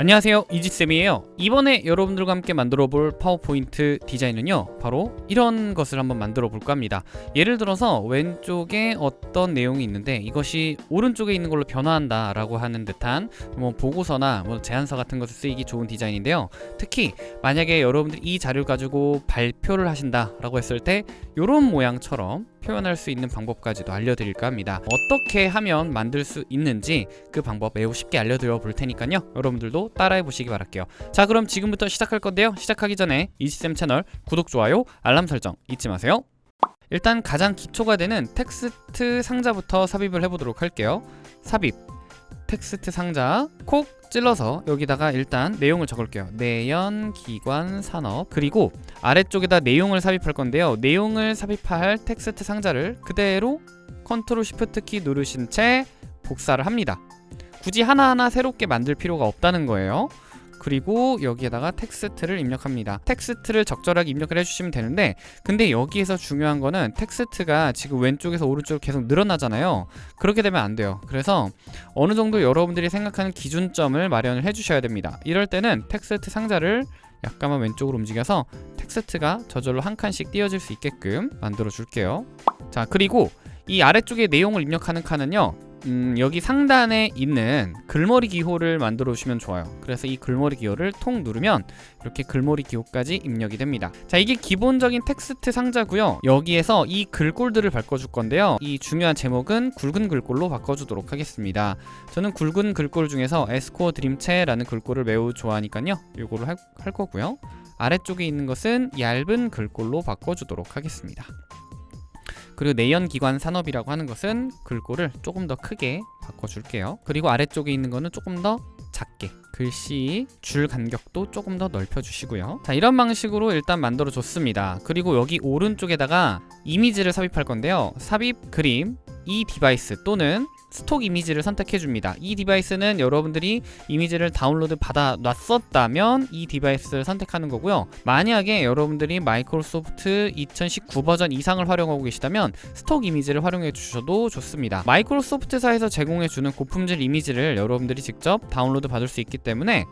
안녕하세요. 이지쌤이에요. 이번에 여러분들과 함께 만들어 볼 파워포인트 디자인은요 바로 이런 것을 한번 만들어 볼까 합니다. 예를 들어서 왼쪽에 어떤 내용이 있는데 이것이 오른쪽에 있는 걸로 변화한다 라고 하는 듯한 뭐 보고서나 뭐 제안서 같은 것을 쓰이기 좋은 디자인인데요. 특히 만약에 여러분들이 이 자료를 가지고 발표를 하신다 라고 했을 때 이런 모양처럼 표현할 수 있는 방법까지도 알려드릴까 합니다. 어떻게 하면 만들 수 있는지 그 방법 매우 쉽게 알려드려 볼 테니까요. 여러분들도 따라해 보시기 바랄게요. 자 그럼 지금부터 시작할 건데요. 시작하기 전에 이지쌤 채널 구독, 좋아요, 알람 설정 잊지 마세요. 일단 가장 기초가 되는 텍스트 상자부터 삽입을 해보도록 할게요. 삽입 텍스트 상자 콕 찔러서 여기다가 일단 내용을 적을게요. 내연, 기관, 산업. 그리고 아래쪽에다 내용을 삽입할 건데요. 내용을 삽입할 텍스트 상자를 그대로 컨트롤 시프트 키 누르신 채 복사를 합니다. 굳이 하나하나 새롭게 만들 필요가 없다는 거예요 그리고 여기에다가 텍스트를 입력합니다. 텍스트를 적절하게 입력을 해주시면 되는데 근데 여기에서 중요한 거는 텍스트가 지금 왼쪽에서 오른쪽으로 계속 늘어나잖아요. 그렇게 되면 안 돼요. 그래서 어느 정도 여러분들이 생각하는 기준점을 마련을 해주셔야 됩니다. 이럴 때는 텍스트 상자를 약간만 왼쪽으로 움직여서 텍스트가 저절로 한 칸씩 띄어질 수 있게끔 만들어 줄게요. 자 그리고 이 아래쪽에 내용을 입력하는 칸은요 음, 여기 상단에 있는 글머리 기호를 만들어 주시면 좋아요. 그래서 이 글머리 기호를 톡 누르면 이렇게 글머리 기호까지 입력이 됩니다. 자 이게 기본적인 텍스트 상자고요. 여기에서 이 글꼴들을 바꿔줄 건데요. 이 중요한 제목은 굵은 글꼴로 바꿔주도록 하겠습니다. 저는 굵은 글꼴 중에서 에스코어 드림체라는 글꼴을 매우 좋아하니까요. 이거를 할, 할 거고요. 아래쪽에 있는 것은 얇은 글꼴로 바꿔주도록 하겠습니다 그리고 내연기관 산업이라고 하는 것은 글꼴을 조금 더 크게 바꿔줄게요. 그리고 아래쪽에 있는 거는 조금 더 작게 글씨 줄 간격도 조금 더 넓혀주시고요. 자 이런 방식으로 일단 만들어 줬습니다. 그리고 여기 오른쪽에다가 이미지를 삽입할 건데요. 삽입 그림 이 디바이스 또는 stock 이미지를 선택해 줍니다. 이 디바이스는 여러분들이 이미지를 다운로드 받아 놨었다면 이 디바이스를 선택하는 거고요. 만약에 여러분들이 마이크로소프트 2019 버전 이상을 활용하고 계시다면 stock 이미지를 활용해 주셔도 좋습니다. 마이크로소프트사에서 제공해 주는 고품질 이미지를 여러분들이 직접 다운로드 받을 수 있기 때문에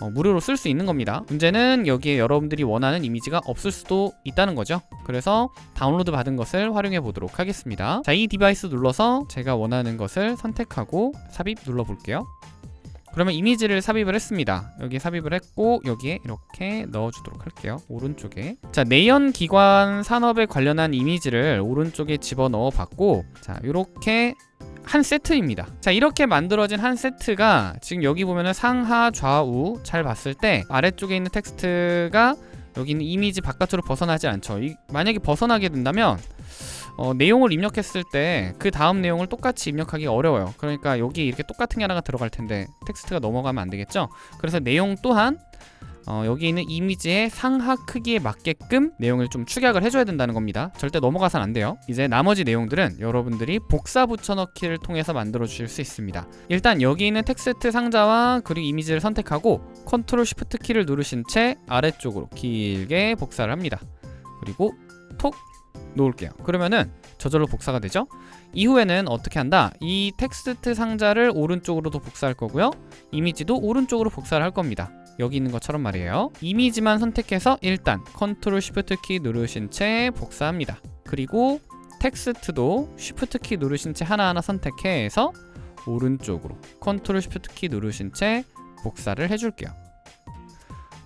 어, 무료로 쓸 수 있는 겁니다. 문제는 여기에 여러분들이 원하는 이미지가 없을 수도 있다는 거죠. 그래서 다운로드 받은 것을 활용해 보도록 하겠습니다. 자 이 디바이스 눌러서 제가 원하는 것을 선택하고 삽입 눌러 볼게요. 그러면 이미지를 삽입을 했습니다. 여기 삽입을 했고 여기에 이렇게 넣어주도록 할게요. 오른쪽에. 자 내연 기관 산업에 관련한 이미지를 오른쪽에 집어넣어 봤고 자 이렇게 한 세트입니다. 자 이렇게 만들어진 한 세트가 지금 여기 보면은 상하 좌우 잘 봤을 때 아래쪽에 있는 텍스트가 여기 있는 이미지 바깥으로 벗어나지 않죠. 이, 만약에 벗어나게 된다면 어, 내용을 입력했을 때 그 다음 내용을 똑같이 입력하기 어려워요. 그러니까 여기 이렇게 똑같은 게 하나가 들어갈 텐데 텍스트가 넘어가면 안 되겠죠? 그래서 내용 또한 어, 여기 있는 이미지의 상하 크기에 맞게끔 내용을 좀 축약을 해줘야 된다는 겁니다. 절대 넘어가선 안 돼요. 이제 나머지 내용들은 여러분들이 복사 붙여넣기를 통해서 만들어 주실 수 있습니다. 일단 여기 있는 텍스트 상자와 그리고 이미지를 선택하고 컨트롤 쉬프트 키를 누르신 채 아래쪽으로 길게 복사를 합니다. 그리고 톡 놓을게요. 그러면은 저절로 복사가 되죠? 이후에는 어떻게 한다? 이 텍스트 상자를 오른쪽으로도 복사할 거고요. 이미지도 오른쪽으로 복사를 할 겁니다. 여기 있는 것처럼 말이에요. 이미지만 선택해서 일단 컨트롤 쉬프트 키 누르신 채 복사합니다. 그리고 텍스트도 쉬프트 키 누르신 채 하나하나 선택해서 오른쪽으로 컨트롤 쉬프트 키 누르신 채 복사를 해줄게요.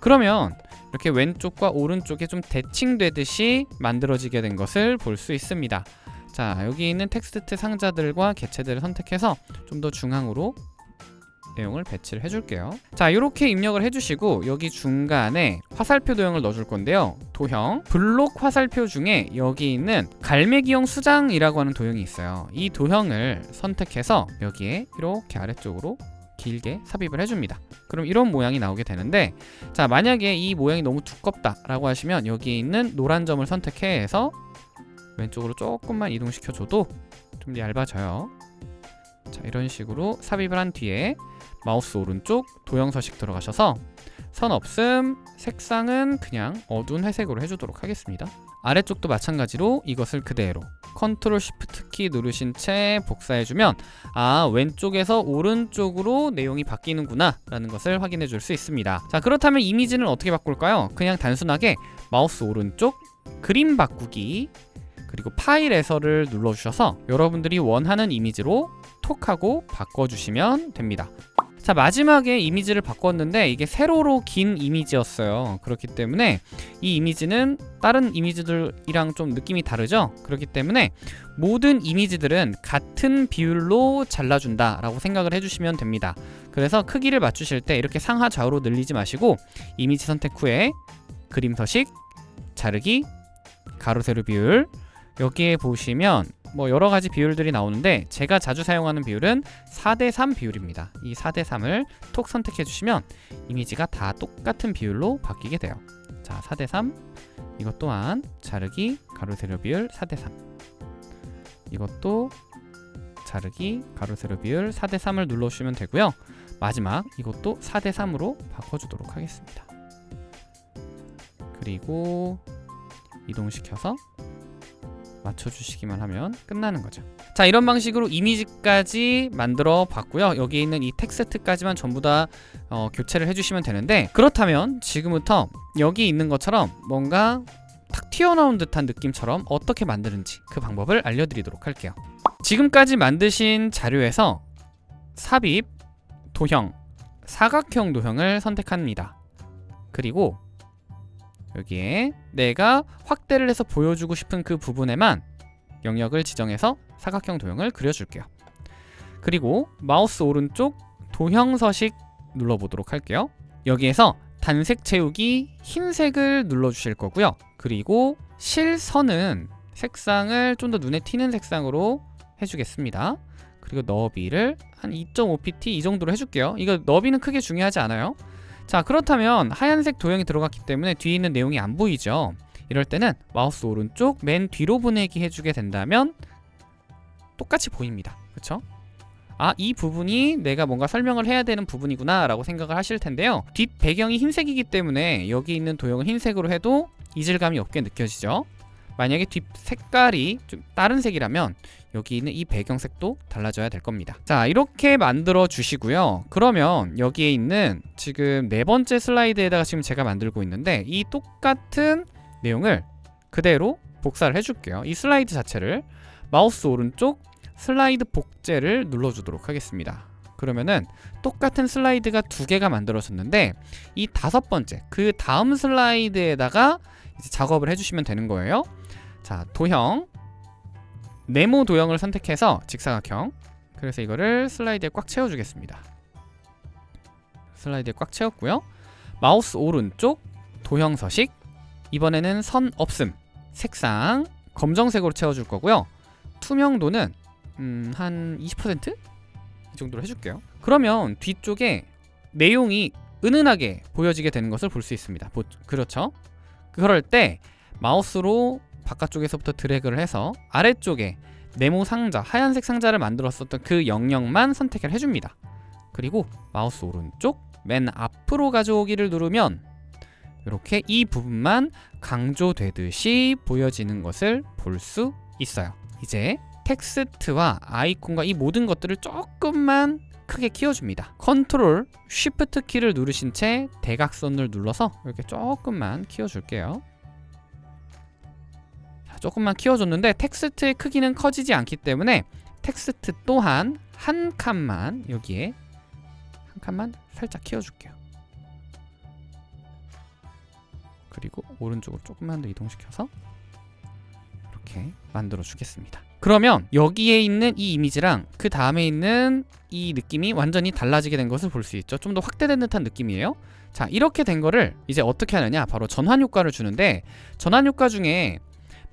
그러면 이렇게 왼쪽과 오른쪽에 좀 대칭되듯이 만들어지게 된 것을 볼 수 있습니다. 자 여기 있는 텍스트 상자들과 개체들을 선택해서 좀 더 중앙으로 내용을 배치를 해줄게요. 자 이렇게 입력을 해주시고 여기 중간에 화살표 도형을 넣어줄 건데요. 도형. 블록 화살표 중에 여기 있는 갈매기형 수장이라고 하는 도형이 있어요. 이 도형을 선택해서 여기에 이렇게 아래쪽으로 길게 삽입을 해줍니다. 그럼 이런 모양이 나오게 되는데 자 만약에 이 모양이 너무 두껍다 라고 하시면 여기 있는 노란 점을 선택해서 왼쪽으로 조금만 이동시켜줘도 좀 얇아져요. 자 이런 식으로 삽입을 한 뒤에 마우스 오른쪽 도형 서식 들어가셔서 선 없음 색상은 그냥 어두운 회색으로 해주도록 하겠습니다. 아래쪽도 마찬가지로 이것을 그대로 컨트롤 쉬프트 키 누르신 채 복사해주면 아 왼쪽에서 오른쪽으로 내용이 바뀌는구나 라는 것을 확인해 줄 수 있습니다 자 그렇다면 이미지는 어떻게 바꿀까요? 그냥 단순하게 마우스 오른쪽 그림 바꾸기 그리고 파일에서를 눌러주셔서 여러분들이 원하는 이미지로 톡 하고 바꿔주시면 됩니다 자 마지막에 이미지를 바꿨는데 이게 세로로 긴 이미지였어요. 그렇기 때문에 이 이미지는 다른 이미지들이랑 좀 느낌이 다르죠? 그렇기 때문에 모든 이미지들은 같은 비율로 잘라준다 라고 생각을 해주시면 됩니다. 그래서 크기를 맞추실 때 이렇게 상하 좌우로 늘리지 마시고 이미지 선택 후에 그림 서식 자르기 가로 세로 비율 여기에 보시면 뭐 여러 가지 비율들이 나오는데 제가 자주 사용하는 비율은 4대3 비율입니다. 이 4대3을 톡 선택해 주시면 이미지가 다 똑같은 비율로 바뀌게 돼요. 자, 4대3 이것 또한 자르기 가로 세로 비율 4대3 이것도 자르기 가로 세로 비율 4대3을 눌러 주시면 되고요. 마지막 이것도 4대3으로 바꿔 주도록 하겠습니다. 그리고 이동시켜서 맞춰주시기만 하면 끝나는 거죠. 자 이런 방식으로 이미지까지 만들어 봤고요. 여기 있는 이 텍스트까지만 전부 다 어, 교체를 해주시면 되는데 그렇다면 지금부터 여기 있는 것처럼 뭔가 탁 튀어나온 듯한 느낌처럼 어떻게 만드는지 그 방법을 알려드리도록 할게요. 지금까지 만드신 자료에서 삽입, 도형, 사각형 도형을 선택합니다. 그리고 여기에 내가 확대를 해서 보여주고 싶은 그 부분에만 영역을 지정해서 사각형 도형을 그려줄게요. 그리고 마우스 오른쪽 도형 서식 눌러보도록 할게요. 여기에서 단색 채우기 흰색을 눌러주실 거고요. 그리고 실선은 색상을 좀 더 눈에 튀는 색상으로 해주겠습니다. 그리고 너비를 한 2.5pt 이 정도로 해줄게요. 이거 너비는 크게 중요하지 않아요. 자 그렇다면 하얀색 도형이 들어갔기 때문에 뒤에 있는 내용이 안 보이죠? 이럴 때는 마우스 오른쪽 맨 뒤로 보내기 해주게 된다면 똑같이 보입니다. 그쵸? 아, 이 부분이 내가 뭔가 설명을 해야 되는 부분이구나 라고 생각을 하실 텐데요. 뒷 배경이 흰색이기 때문에 여기 있는 도형을 흰색으로 해도 이질감이 없게 느껴지죠 만약에 뒷 색깔이 좀 다른 색이라면 여기 있는 이 배경색도 달라져야 될 겁니다. 자 이렇게 만들어 주시고요. 그러면 여기에 있는 지금 네 번째 슬라이드에다가 지금 제가 만들고 있는데 이 똑같은 내용을 그대로 복사를 해줄게요. 이 슬라이드 자체를. 마우스 오른쪽 슬라이드 복제를 눌러주도록 하겠습니다. 그러면은 똑같은 슬라이드가 두 개가 만들어졌는데 이 다섯 번째 그 다음 슬라이드에다가 이제 작업을 해주시면 되는 거예요 자 도형. 네모 도형을 선택해서 직사각형. 그래서 이거를 슬라이드에 꽉 채워주겠습니다. 슬라이드에 꽉 채웠고요. 마우스 오른쪽 도형 서식. 이번에는 선 없음. 색상 검정색으로 채워줄 거고요. 투명도는 음, 한 20%? 이 정도로 해줄게요. 그러면 뒤쪽에 내용이 은은하게 보여지게 되는 것을 볼 수 있습니다. 보, 그렇죠? 그럴 때 마우스로 바깥쪽에서부터 드래그를 해서 아래쪽에 네모 상자, 하얀색 상자를 만들었었던 그 영역만 선택을 해줍니다. 그리고 마우스 오른쪽 맨 앞으로 가져오기를 누르면 이렇게 이 부분만 강조되듯이 보여지는 것을 볼 수 있어요. 이제 텍스트와 아이콘과 이 모든 것들을 조금만 크게 키워줍니다. 컨트롤 쉬프트 키를 누르신 채 대각선을 눌러서 이렇게 조금만 키워줄게요. 조금만 키워줬는데 텍스트의 크기는 커지지 않기 때문에 텍스트 또한 한 칸만 여기에 한 칸만 살짝 키워줄게요. 그리고 오른쪽으로 조금만 더 이동시켜서 이렇게 만들어 주겠습니다. 그러면 여기에 있는 이 이미지랑 그 다음에 있는 이 느낌이 완전히 달라지게 된 것을 볼 수 있죠. 좀 더 확대된 듯한 느낌이에요. 자 이렇게 된 거를 이제 어떻게 하느냐? 바로 전환 효과를 주는데 전환 효과 중에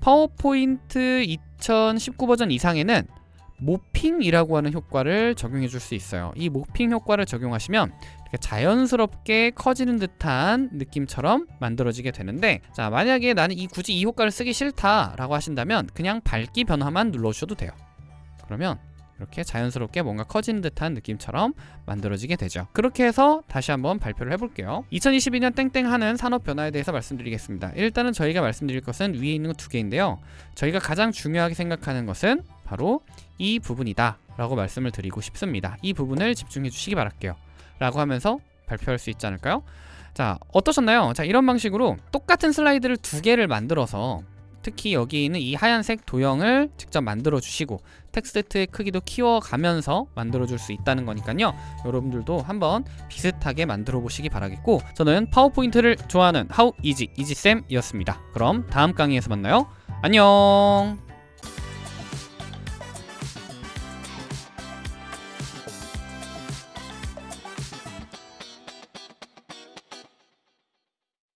파워포인트 2019 버전 이상에는 모핑이라고 하는 효과를 적용해 줄 수 있어요. 이 모핑 효과를 적용하시면 자연스럽게 커지는 듯한 느낌처럼 만들어지게 되는데 자 만약에 나는 이 굳이 이 효과를 쓰기 싫다 라고 하신다면 그냥 밝기 변화만 눌러주셔도 돼요. 그러면 이렇게 자연스럽게 뭔가 커진 듯한 느낌처럼 만들어지게 되죠. 그렇게 해서 다시 한번 발표를 해볼게요. 2022년 땡땡 하는 산업 변화에 대해서 말씀드리겠습니다. 일단은 저희가 말씀드릴 것은 위에 있는 두 개인데요. 저희가 가장 중요하게 생각하는 것은 바로 이 부분이다 라고 말씀을 드리고 싶습니다. 이 부분을 집중해 주시기 바랄게요. 라고 하면서 발표할 수 있지 않을까요? 자, 어떠셨나요? 자, 이런 방식으로 똑같은 슬라이드를 두 개를 만들어서 특히 여기 있는 이 하얀색 도형을 직접 만들어 주시고 텍스트의 크기도 키워가면서 만들어 줄 수 있다는 거니까요. 여러분들도 한번 비슷하게 만들어 보시기 바라겠고 저는 파워포인트를 좋아하는 하우 이지 이지쌤이었습니다. 그럼 다음 강의에서 만나요. 안녕